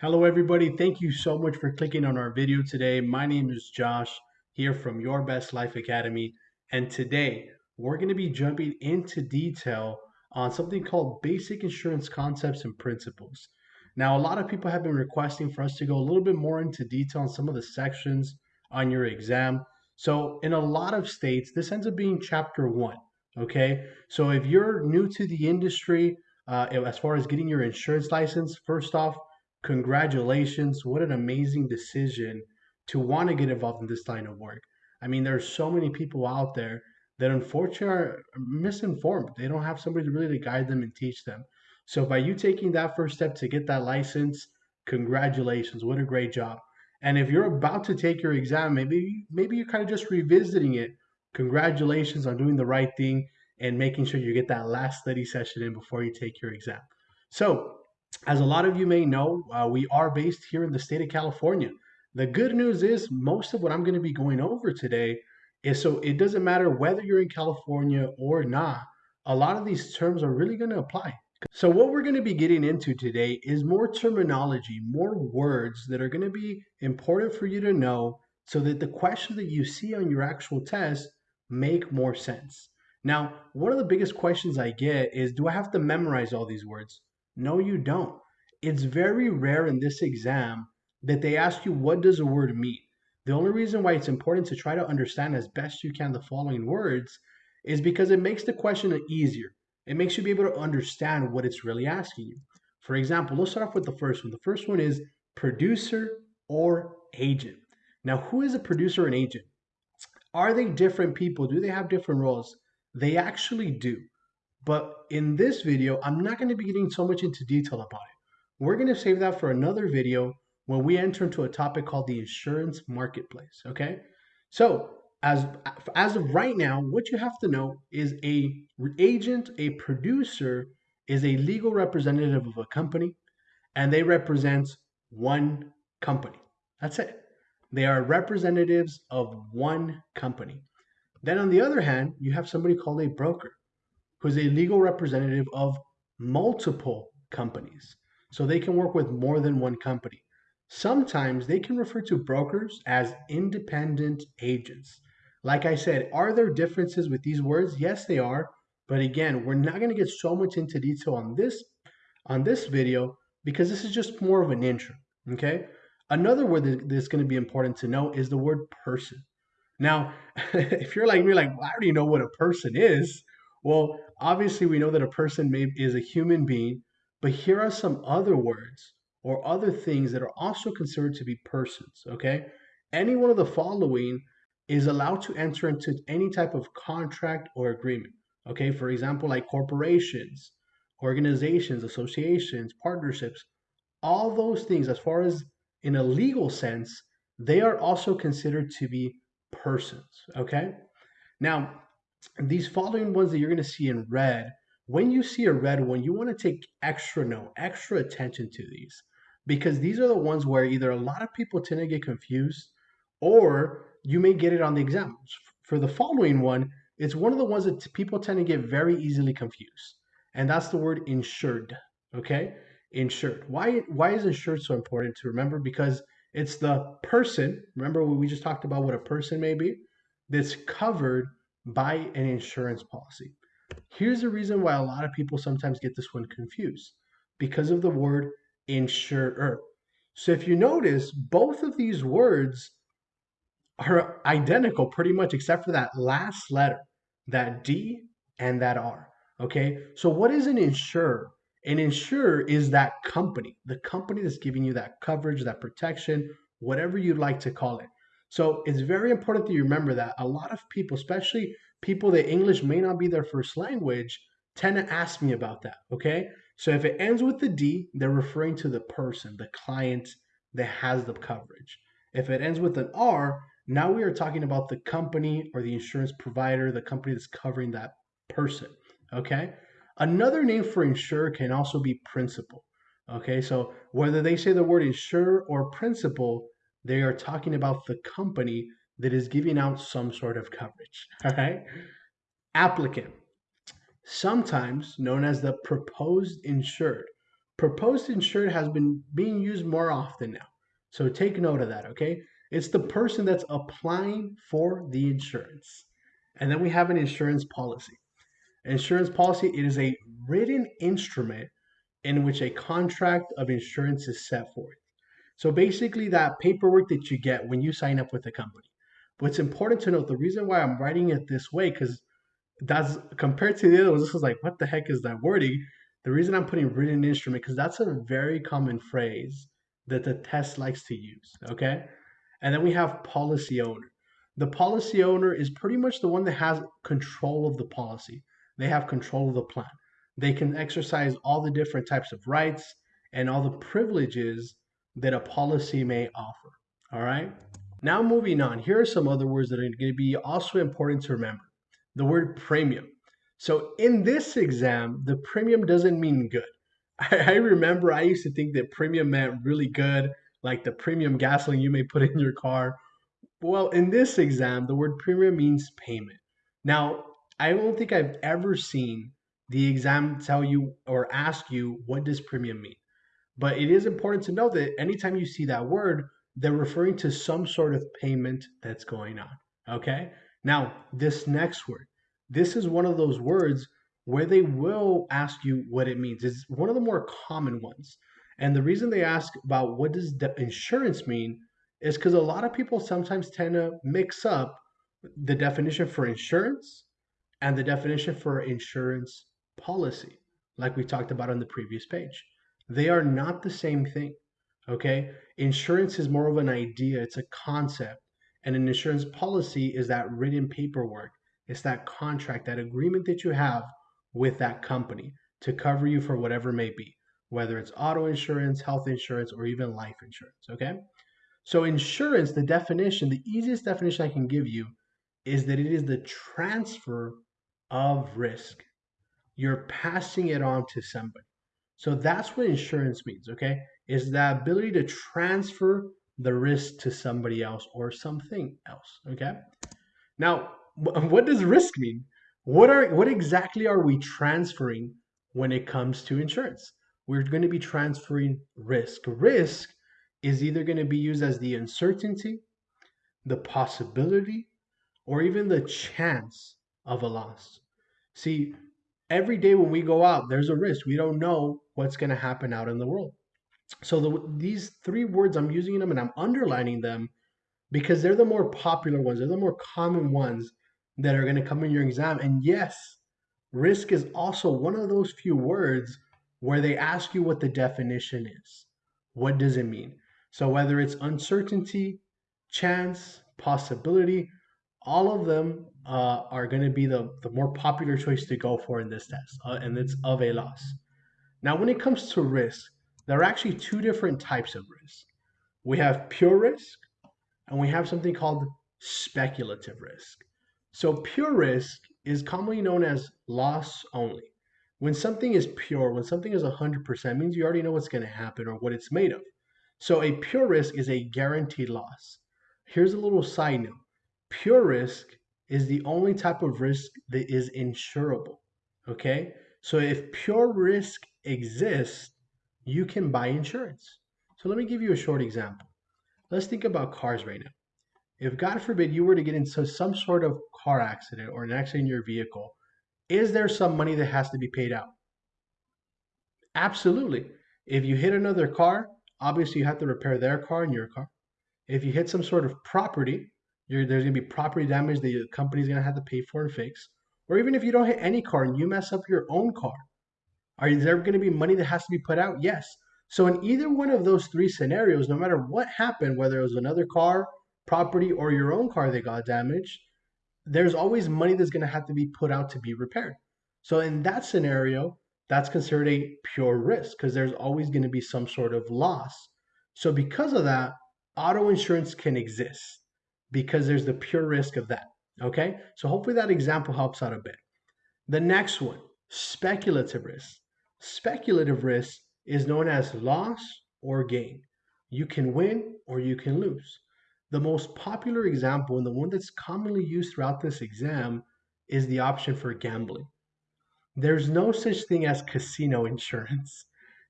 Hello, everybody. Thank you so much for clicking on our video today. My name is Josh here from Your Best Life Academy. And today we're going to be jumping into detail on something called basic insurance concepts and principles. Now, a lot of people have been requesting for us to go a little bit more into detail on some of the sections on your exam. So, in a lot of states, this ends up being chapter one. Okay. So, if you're new to the industry, uh, as far as getting your insurance license, first off, congratulations. What an amazing decision to want to get involved in this line of work. I mean, there are so many people out there that unfortunately are misinformed. They don't have somebody to really to guide them and teach them. So by you taking that first step to get that license, congratulations. What a great job. And if you're about to take your exam, maybe maybe you're kind of just revisiting it. Congratulations on doing the right thing and making sure you get that last study session in before you take your exam. So as a lot of you may know, uh, we are based here in the state of California. The good news is most of what I'm going to be going over today is so it doesn't matter whether you're in California or not, a lot of these terms are really going to apply. So what we're going to be getting into today is more terminology, more words that are going to be important for you to know so that the questions that you see on your actual test make more sense. Now, one of the biggest questions I get is do I have to memorize all these words? No, you don't. It's very rare in this exam that they ask you what does a word mean. The only reason why it's important to try to understand as best you can the following words is because it makes the question easier. It makes you be able to understand what it's really asking you. For example, let's start off with the first one. The first one is producer or agent. Now, who is a producer and agent? Are they different people? Do they have different roles? They actually do. But in this video, I'm not going to be getting so much into detail about it. We're going to save that for another video when we enter into a topic called the insurance marketplace. Okay. So as, as of right now, what you have to know is a agent, a producer is a legal representative of a company and they represent one company. That's it. They are representatives of one company. Then on the other hand, you have somebody called a broker who is a legal representative of multiple companies. So they can work with more than one company. Sometimes they can refer to brokers as independent agents. Like I said, are there differences with these words? Yes, they are. But again, we're not going to get so much into detail on this on this video because this is just more of an intro. Okay. Another word that's going to be important to know is the word person. Now, if you're like me, like, well, I already know what a person is. Well, obviously, we know that a person may, is a human being, but here are some other words or other things that are also considered to be persons. Okay. Any one of the following is allowed to enter into any type of contract or agreement. Okay. For example, like corporations, organizations, associations, partnerships, all those things, as far as in a legal sense, they are also considered to be persons. Okay. Now, these following ones that you're going to see in red, when you see a red one, you want to take extra note, extra attention to these because these are the ones where either a lot of people tend to get confused or you may get it on the exams. For the following one, it's one of the ones that people tend to get very easily confused. And that's the word insured. Okay? Insured. Why why is insured so important to remember? Because it's the person, remember we just talked about what a person may be, that's covered by an insurance policy. Here's the reason why a lot of people sometimes get this one confused because of the word insurer. So if you notice, both of these words are identical pretty much except for that last letter, that D and that R. Okay, so what is an insurer? An insurer is that company, the company that's giving you that coverage, that protection, whatever you'd like to call it. So it's very important that you remember that a lot of people, especially people that English may not be their first language, tend to ask me about that. Okay. So if it ends with the D, they're referring to the person, the client that has the coverage. If it ends with an R, now we are talking about the company or the insurance provider, the company that's covering that person. Okay. Another name for insurer can also be principal. Okay. So whether they say the word insurer or principal, they are talking about the company that is giving out some sort of coverage. All right. Applicant, sometimes known as the proposed insured. proposed insured has been being used more often now. So take note of that, okay? It's the person that's applying for the insurance. And then we have an insurance policy. Insurance policy, it is a written instrument in which a contract of insurance is set forth. So basically, that paperwork that you get when you sign up with a company. But it's important to note the reason why I'm writing it this way, because that's compared to the other ones, this is like, what the heck is that wording? The reason I'm putting written instrument, because that's a very common phrase that the test likes to use. Okay. And then we have policy owner. The policy owner is pretty much the one that has control of the policy. They have control of the plan. They can exercise all the different types of rights and all the privileges that a policy may offer. All right. Now, moving on, here are some other words that are going to be also important to remember. The word premium. So, in this exam, the premium doesn't mean good. I, remember I used to think that premium meant really good, like the premium gasoline you may put in your car. Well, in this exam, the word premium means payment. Now, I don't think I've ever seen the exam tell you or ask you what does premium mean. But it is important to know that anytime you see that word, they're referring to some sort of payment that's going on. Okay. Now, this next word, this is one of those words where they will ask you what it means. It's one of the more common ones. And the reason they ask about what does the insurance mean is because a lot of people sometimes tend to mix up the definition for insurance and the definition for insurance policy, like we talked about on the previous page. They are not the same thing. Okay. Insurance is more of an idea, it's a concept. And an insurance policy is that written paperwork, it's that contract, that agreement that you have with that company to cover you for whatever may be, whether it's auto insurance, health insurance, or even life insurance. Okay. So, insurance, the definition, the easiest definition I can give you is that it is the transfer of risk. You're passing it on to somebody. So that's what insurance means, okay? Is the ability to transfer the risk to somebody else or something else, okay? Now, what does risk mean? What are what exactly are we transferring when it comes to insurance? We're going to be transferring risk. Risk is either going to be used as the uncertainty, the possibility, or even the chance of a loss. See, every day when we go out, there's a risk. We don't know what's going to happen out in the world. So the, these three words, I'm using them and I'm underlining them because they're the more popular ones. They're the more common ones that are going to come in your exam. And yes, risk is also one of those few words where they ask you what the definition is. What does it mean? So whether it's uncertainty, chance, possibility, all of them uh, are going to be the, the more popular choice to go for in this test, uh, and it's of a loss. Now, when it comes to risk, there are actually two different types of risk. We have pure risk, and we have something called speculative risk. So, pure risk is commonly known as loss only. When something is pure, when something is 100%, means you already know what's going to happen or what it's made of. So, a pure risk is a guaranteed loss. Here's a little side note pure risk is the only type of risk that is insurable. Okay? So if pure risk exists, you can buy insurance. So let me give you a short example. Let's think about cars right now. If God forbid you were to get into some sort of car accident or an accident in your vehicle, is there some money that has to be paid out? Absolutely. If you hit another car, obviously you have to repair their car and your car. If you hit some sort of property, there's going to be property damage that the company's going to have to pay for and fix. Or even if you don't hit any car and you mess up your own car, are there going to be money that has to be put out? Yes. So in either one of those three scenarios, no matter what happened, whether it was another car, property, or your own car that got damaged, there's always money that's going to have to be put out to be repaired. So in that scenario, that's considered a pure risk because there's always going to be some sort of loss. So because of that, auto insurance can exist because there's the pure risk of that. Okay, so hopefully that example helps out a bit. The next one, speculative risk. Speculative risk is known as loss or gain. You can win or you can lose. The most popular example and the one that's commonly used throughout this exam is the option for gambling. There's no such thing as casino insurance.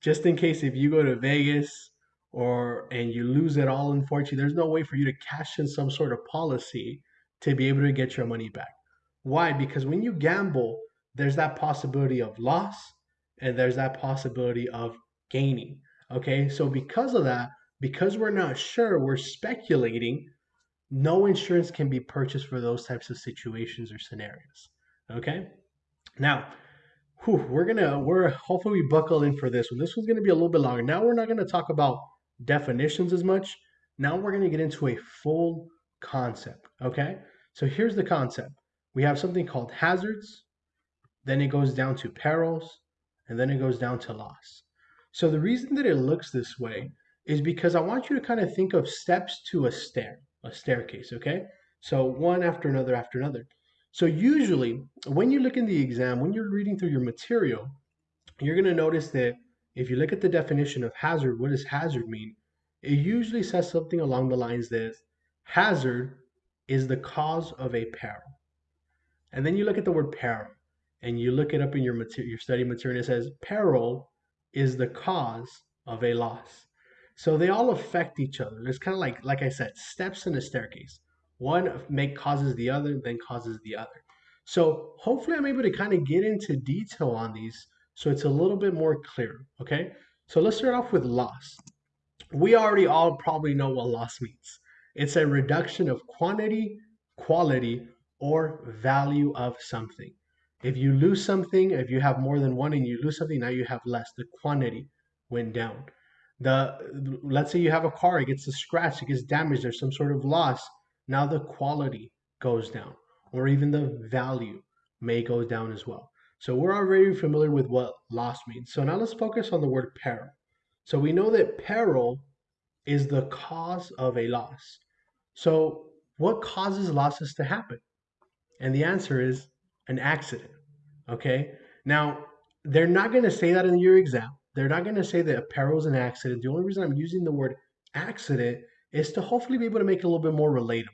just in case if you go to Vegas or and you lose it all, unfortunately, there's no way for you to cash in some sort of policy to be able to get your money back. Why? Because when you gamble, there's that possibility of loss and there's that possibility of gaining. Okay, so because of that, because we're not sure, we're speculating, no insurance can be purchased for those types of situations or scenarios. Okay, now whew, we're gonna we're hopefully we buckle in for this one. This one's gonna be a little bit longer. Now we're not gonna talk about definitions as much. Now we're gonna get into a full concept. Okay, so here's the concept. We have something called hazards, then it goes down to perils, and then it goes down to loss. So the reason that it looks this way is because I want you to kind of think of steps to a stair, a staircase, okay? So one after another after another. So usually when you look in the exam, when you're reading through your material, you're going to notice that if you look at the definition of hazard, what does hazard mean? It usually says something along the lines that hazard is the cause of a peril. And then you look at the word peril and you look it up in your material, your study material, it says peril is the cause of a loss. So they all affect each other. It's kind of like, like I said, steps in a staircase. One make causes the other, then causes the other. So hopefully I'm able to kind of get into detail on these so it's a little bit more clear. Okay. So let's start off with loss. We already all probably know what loss means. It's a reduction of quantity, quality, or value of something. If you lose something, if you have more than one and you lose something, now you have less. The quantity went down. The let's say you have a car, it gets a scratch, it gets damaged, there's some sort of loss. Now the quality goes down, or even the value may go down as well. So we're already familiar with what loss means. So now let's focus on the word peril. So we know that peril is the cause of a loss. So what causes losses to happen? And the answer is an accident. Okay. Now, they're not going to say that in your exam. They're not going to say that a peril is an accident. The only reason I'm using the word accident is to hopefully be able to make it a little bit more relatable.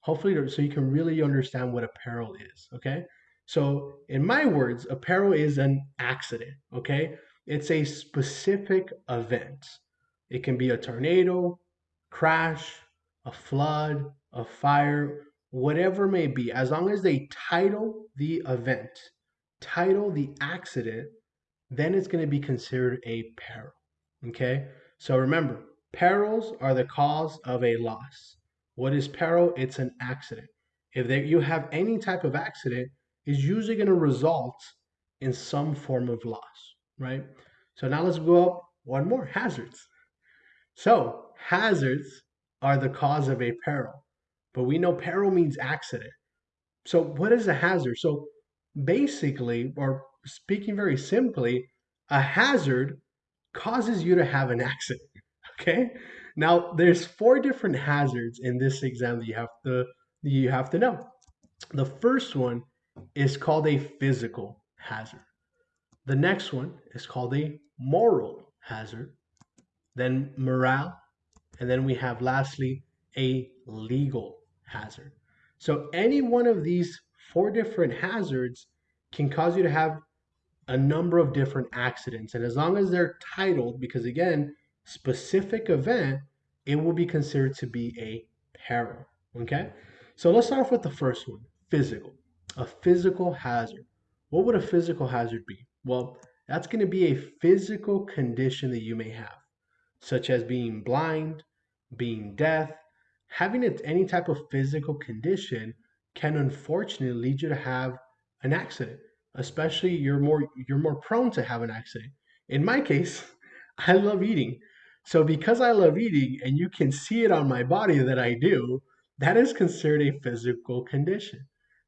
Hopefully, so you can really understand what a peril is. Okay. So, in my words, a peril is an accident. Okay. It's a specific event. It can be a tornado, crash, a flood, a fire, whatever may be, as long as they title the event, title the accident, then it's going to be considered a peril. Okay? So remember, perils are the cause of a loss. What is peril? It's an accident. If you have any type of accident, it's usually going to result in some form of loss, right? So now let's go up one more hazards. So hazards are the cause of a peril but we know peril means accident. So what is a hazard? So basically, or speaking very simply, a hazard causes you to have an accident. Okay. Now there's four different hazards in this exam that you have to you have to know. The first one is called a physical hazard. The next one is called a moral hazard. Then morale, and then we have lastly a legal hazard. So any one of these four different hazards can cause you to have a number of different accidents. And as long as they're titled, because again, specific event, it will be considered to be a peril. Okay? So let's start off with the first one physical. A physical hazard. What would a physical hazard be? Well, that's going to be a physical condition that you may have, such as being blind, being deaf, having any type of physical condition can unfortunately lead you to have an accident especially you're more you're more prone to have an accident. In my case i love eating. So because i love eating and you can see it on my body that i do that is considered a physical condition.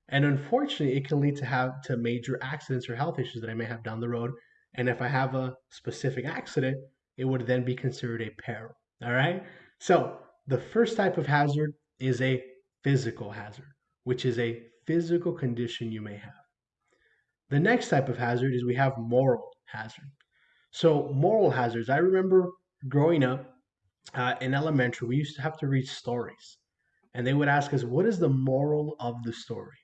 And unfortunately it can lead to have to major accidents or health issues that i may have down the road. And if i have a specific accident it would then be considered a peril. All right so the first type of hazard is a physical hazard, which is a physical condition you may have. The next type of hazard is we have moral hazard. So, moral hazards, I remember growing up uh, in elementary, we used to have to read stories. And they would ask us, What is the moral of the story?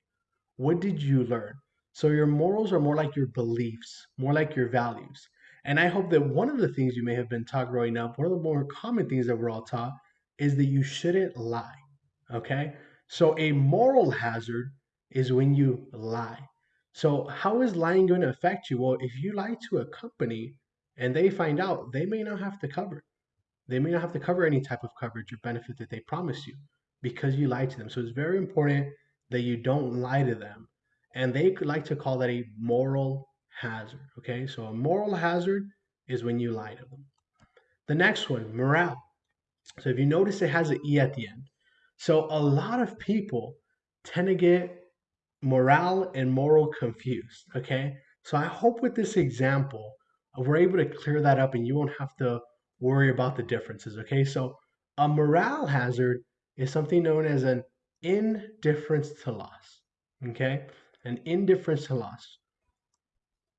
What did you learn? So, your morals are more like your beliefs, more like your values. And I hope that one of the things you may have been taught growing up, one of the more common things that we're all taught, is that you shouldn't lie. Okay? So a moral hazard is when you lie. So how is lying going to affect you? Well, if you lie to a company and they find out, they may not have to cover. They may not have to cover any type of coverage or benefit that they promised you because you lied to them. So it's very important that you don't lie to them. And they could like to call that a moral hazard. Okay, so a moral hazard is when you lie to them. The next one, morale. So if you notice, it has an E at the end. So a lot of people tend to get morale and moral confused. Okay, so I hope with this example, we're able to clear that up and you won't have to worry about the differences. Okay, so a morale hazard is something known as an indifference to loss. Okay, an indifference to loss.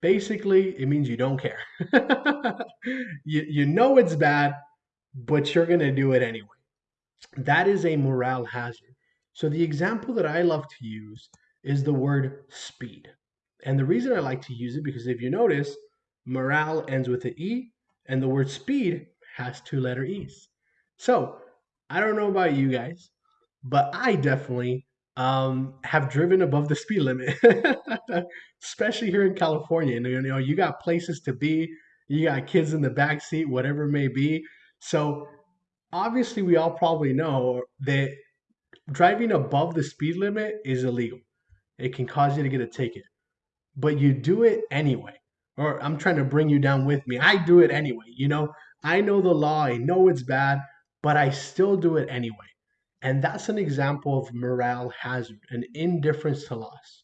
Basically, it means you don't care. you, you know it's bad, but you're going to do it anyway. That is a morale hazard. So, the example that I love to use is the word speed. And the reason I like to use it because if you notice, morale ends with an E, and the word speed has two letter E's. So, I don't know about you guys, but I definitely um, have driven above the speed limit, especially here in California. And, you know, you got places to be, you got kids in the back seat, whatever it may be. So obviously, we all probably know that driving above the speed limit is illegal. It can cause you to get a ticket, but you do it anyway. Or I'm trying to bring you down with me. I do it anyway. You know, I know the law. I know it's bad, but I still do it anyway. And that's an example of morale hazard, an indifference to loss.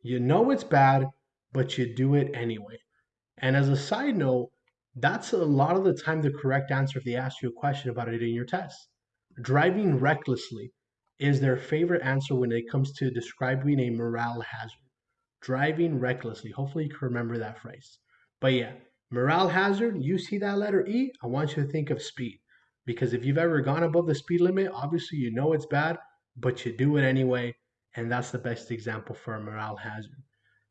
You know it's bad, but you do it anyway. And as a side note, that's a lot of the time the correct answer if they ask you a question about it in your test. Driving recklessly is their favorite answer when it comes to describing a morale hazard. Driving recklessly. Hopefully, you can remember that phrase. But yeah, morale hazard, you see that letter E, I want you to think of speed. Because if you've ever gone above the speed limit, obviously you know it's bad, but you do it anyway. And that's the best example for a morale hazard.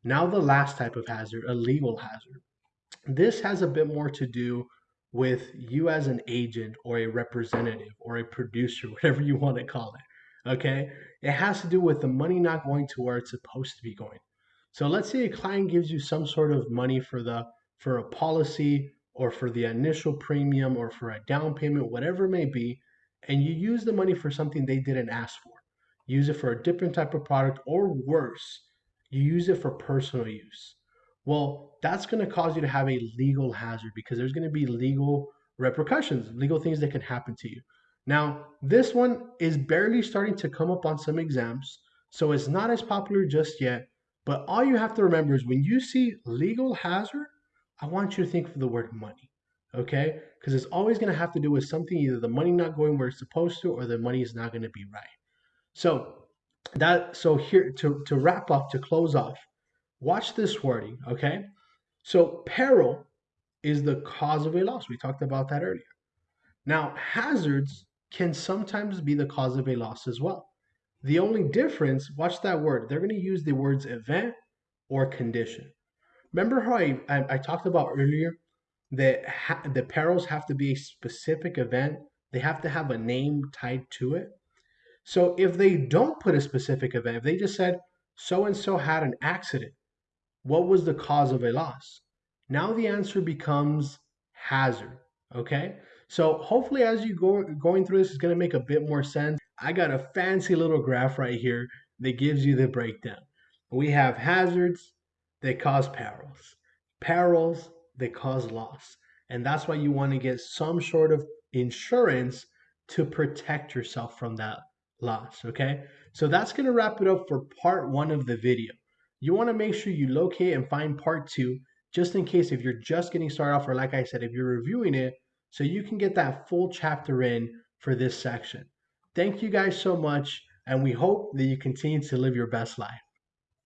Now, the last type of hazard, a legal hazard. This has a bit more to do with you as an agent or a representative or a producer, whatever you want to call it. Okay? It has to do with the money not going to where it's supposed to be going. So let's say a client gives you some sort of money for the for a policy or for the initial premium or for a down payment, whatever it may be, and you use the money for something they didn't ask for. Use it for a different type of product, or worse, you use it for personal use. Well, that's going to cause you to have a legal hazard because there's going to be legal repercussions, legal things that can happen to you. Now, this one is barely starting to come up on some exams, so it's not as popular just yet. But all you have to remember is when you see legal hazard, I want you to think of the word money, okay? Because it's always going to have to do with something either the money not going where it's supposed to or the money is not going to be right. So that so here to to wrap up to close off, watch this wording, okay? So peril is the cause of a loss. We talked about that earlier. Now, hazards can sometimes be the cause of a loss as well. The only difference, watch that word, they're going to use the words event or condition. Remember how I, I, I talked about earlier that ha- the perils have to be a specific event? They have to have a name tied to it. So if they don't put a specific event, if they just said so and so had an accident, what was the cause of a loss? Now the answer becomes hazard. Okay. So hopefully, as you go going through this, is going to make a bit more sense. I got a fancy little graph right here that gives you the breakdown. We have hazards, they cause perils. Perils, they cause loss. And that's why you want to get some sort of insurance to protect yourself from that loss. Okay. So that's going to wrap it up for part one of the video. You want to make sure you locate and find part two, just in case if you're just getting started off, or like I said, if you're reviewing it, so you can get that full chapter in for this section. Thank you guys so much, and we hope that you continue to live your best life.